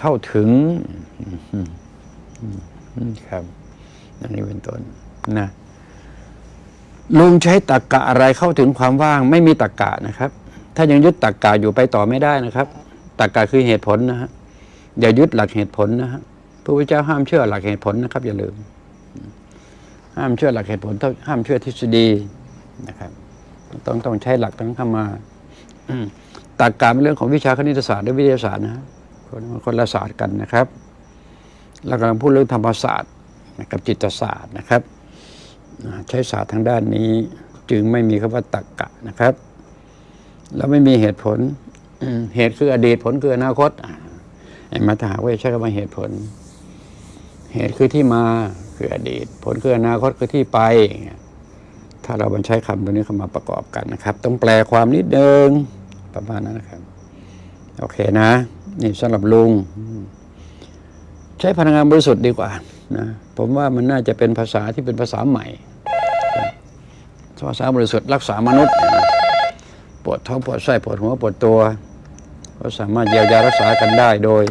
เข้าถึงครับอันนี้เป็นต้นนะลุงใช้ตรกกะอะไรเข้าถึงความว่าง ไม่มีตรกกะนะครับ ถ้ายังยึดตรกกะอยู่ไปต่อไม่ได้นะครับตรกกะคือเหตุผลนะฮะอย่ายึดหลักเหตุผลนะฮะพระพุทธเจ้าห้ามเชื่อหลักเหตุผลนะครับ อย่าลืม ห้ามเชื่อหลักเหตุผลห้ามเชื่อทฤษฎีนะครับ ต้องต้องใช้หลักต้งเข้ามาตรรกะเป็นเรื่องของวิชาคณิตศาสตร์และวิทยาศาสตร์นะ คนคนละศาสตร์กันนะครับเรากำลังพูดเรื่องธรรมศาสตร์กับจิตศาสตร์นะครับ ใช้ศาสตร์ทางด้านนี้จึงไม่มีคำว่าตรรกะนะครับ แล้วไม่มีเหตุผลเหตุคืออดีตผลคืออนาคตไอ้มาถาว่าใช้คำว่าเหตุผล เหตุคือที่มาคืออดีต ผลคืออนาคตคือที่ไป ถ้าเราบันใช้คำตัวนี้เข้ามาประกอบกันนะครับ ต้องแปลความนิดนึงประมาณนั้นนะครับ โอเคนะ นี่สำหรับลุง ใช้พลังงานบริสุทธิ์ดีกว่านะผมว่ามันน่าจะเป็นภาษาที่เป็นภาษาใหม่ภาษาบริสุทธิ์รักษามนุษย์ปวดท้องปวดไส้ปวดหัวปวดตัว ก็สามารถเยียวยารักษากันได้โดย